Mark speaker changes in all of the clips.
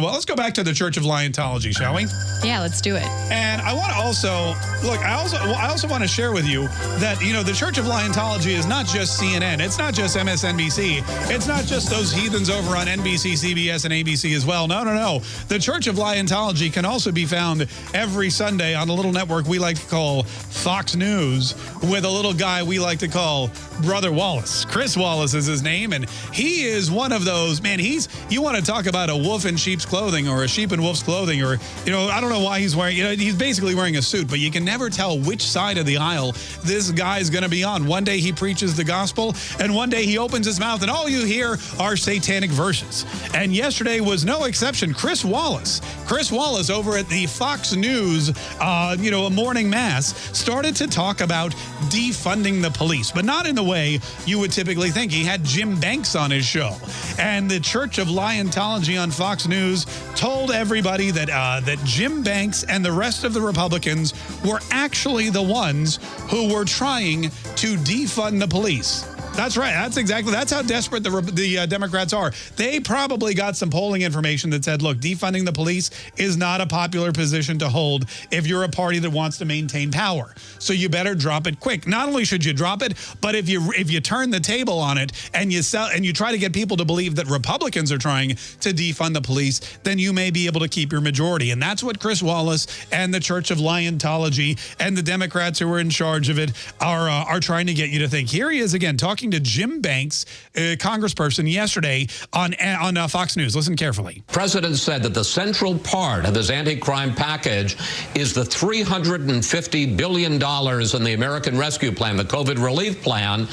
Speaker 1: Well, let's go back to the Church of Liontology, shall we?
Speaker 2: Yeah, let's do it.
Speaker 1: And I want to also look. I also I also want to share with you that you know the Church of Liontology is not just CNN. It's not just MSNBC. It's not just those heathens over on NBC, CBS, and ABC as well. No, no, no. The Church of Liontology can also be found every Sunday on a little network we like to call Fox News with a little guy we like to call Brother Wallace. Chris Wallace is his name, and he is one of those man. He's you want to talk about a wolf in sheep's clothing or a sheep in wolf's clothing, or you know I don't know why he's wearing. You know he's basically wearing a suit, but you can never tell which side of the aisle this guy's going to be on. One day he preaches the gospel, and one day he opens his mouth, and all you hear are satanic verses. And yesterday was no exception. Chris Wallace, Chris Wallace over at the Fox News, uh, you know, a morning mass, started to talk about defunding the police, but not in the way you would typically think. He had Jim Banks on his show, and the Church of Liontology on Fox News told everybody that uh, that Jim Banks and the rest of the Republicans were actually the ones who were trying to defund the police. That's right. That's exactly. That's how desperate the the uh, Democrats are. They probably got some polling information that said, "Look, defunding the police is not a popular position to hold if you're a party that wants to maintain power. So you better drop it quick. Not only should you drop it, but if you if you turn the table on it and you sell and you try to get people to believe that Republicans are trying to defund the police, then you may be able to keep your majority. And that's what Chris Wallace and the Church of Liontology and the Democrats who are in charge of it are uh, are trying to get you to think. Here he is again talking to Jim Banks, a congressperson, yesterday on, on uh, Fox News. Listen carefully.
Speaker 3: President said that the central part of his anti-crime package is the $350 billion in the American Rescue Plan, the COVID relief plan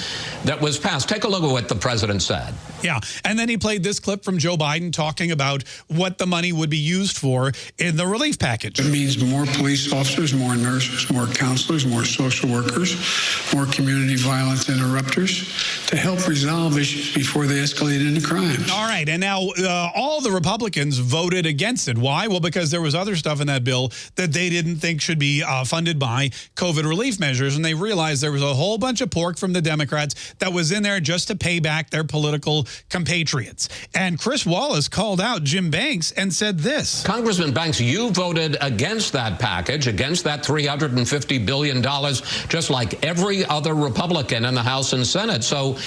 Speaker 3: that was passed. Take a look at what the president said.
Speaker 1: Yeah. And then he played this clip from Joe Biden talking about what the money would be used for in the relief package.
Speaker 4: It means more police officers, more nurses, more counselors, more social workers, more community violence interrupters to help resolve issues before they escalate into crimes.
Speaker 1: All right. And now uh, all the Republicans voted against it. Why? Well, because there was other stuff in that bill that they didn't think should be uh, funded by COVID relief measures. And they realized there was a whole bunch of pork from the Democrats that was in there just to pay back their political compatriots. And Chris Wallace called out Jim Banks and said this.
Speaker 3: Congressman Banks, you voted against that package, against that $350 billion, just like every other Republican in the House and Senate. So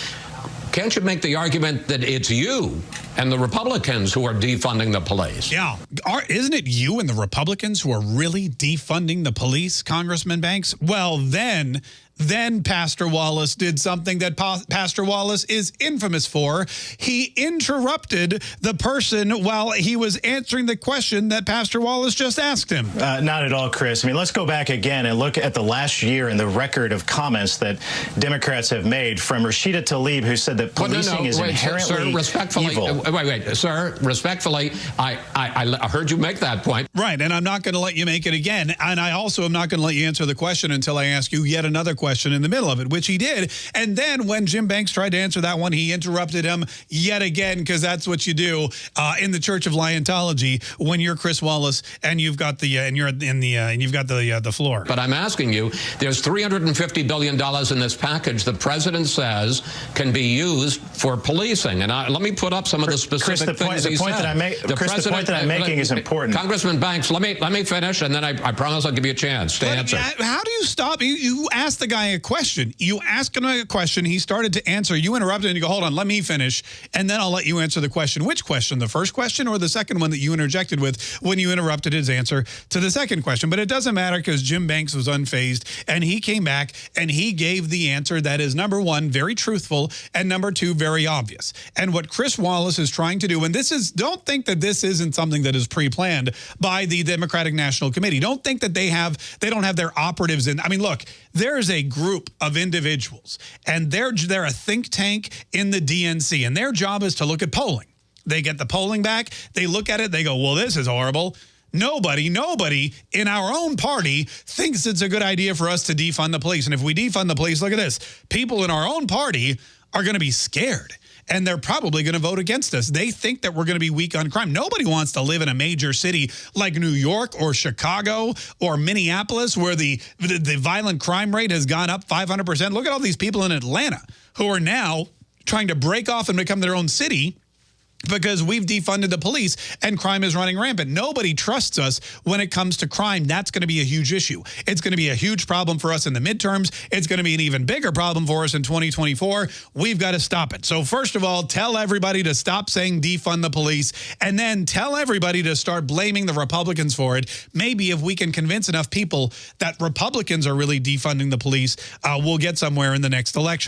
Speaker 3: can't you make the argument that it's you and the Republicans who are defunding the police?
Speaker 1: Yeah. Are, isn't it you and the Republicans who are really defunding the police, Congressman Banks? Well, then then Pastor Wallace did something that pa Pastor Wallace is infamous for. He interrupted the person while he was answering the question that Pastor Wallace just asked him.
Speaker 5: Uh, not at all, Chris. I mean, let's go back again and look at the last year and the record of comments that Democrats have made from Rashida Tlaib, who said that policing well, no, no, is wait, inherently
Speaker 3: sir, respectfully,
Speaker 5: evil.
Speaker 3: Uh, wait, wait, sir, respectfully, I, I, I heard you make that point.
Speaker 1: Right, and I'm not going to let you make it again. And I also am not going to let you answer the question until I ask you yet another question question in the middle of it, which he did. And then when Jim Banks tried to answer that one, he interrupted him yet again, because that's what you do uh, in the Church of Liontology when you're Chris Wallace and you've got the uh, and you're in the uh, and you've got the uh, the floor.
Speaker 3: But I'm asking you, there's 350 billion dollars in this package. The president says can be used for policing. And I, let me put up some of the specific
Speaker 5: Chris, the
Speaker 3: things
Speaker 5: point, the
Speaker 3: he
Speaker 5: point
Speaker 3: said.
Speaker 5: That I make, the Chris, the point that I'm making is important.
Speaker 3: Congressman Banks, let me let me finish, and then I, I promise I'll give you a chance to answer.
Speaker 1: How do you stop? You, you ask the guy a question. You ask him a question. He started to answer. You interrupted and you go, hold on, let me finish. And then I'll let you answer the question. Which question? The first question or the second one that you interjected with when you interrupted his answer to the second question? But it doesn't matter because Jim Banks was unfazed and he came back and he gave the answer that is number one, very truthful, and number two, very obvious. And what Chris Wallace is trying to do, and this is, don't think that this isn't something that is pre-planned by the Democratic National Committee. Don't think that they have, they don't have their operatives in. I mean, look, there's group of individuals, and they're, they're a think tank in the DNC, and their job is to look at polling. They get the polling back, they look at it, they go, well, this is horrible. Nobody, nobody in our own party thinks it's a good idea for us to defund the police. And if we defund the police, look at this. People in our own party are going to be scared and they're probably going to vote against us. They think that we're going to be weak on crime. Nobody wants to live in a major city like New York or Chicago or Minneapolis where the, the, the violent crime rate has gone up 500%. Look at all these people in Atlanta who are now trying to break off and become their own city because we've defunded the police and crime is running rampant. Nobody trusts us when it comes to crime. That's going to be a huge issue. It's going to be a huge problem for us in the midterms. It's going to be an even bigger problem for us in 2024. We've got to stop it. So first of all, tell everybody to stop saying defund the police and then tell everybody to start blaming the Republicans for it. Maybe if we can convince enough people that Republicans are really defunding the police, uh, we'll get somewhere in the next election.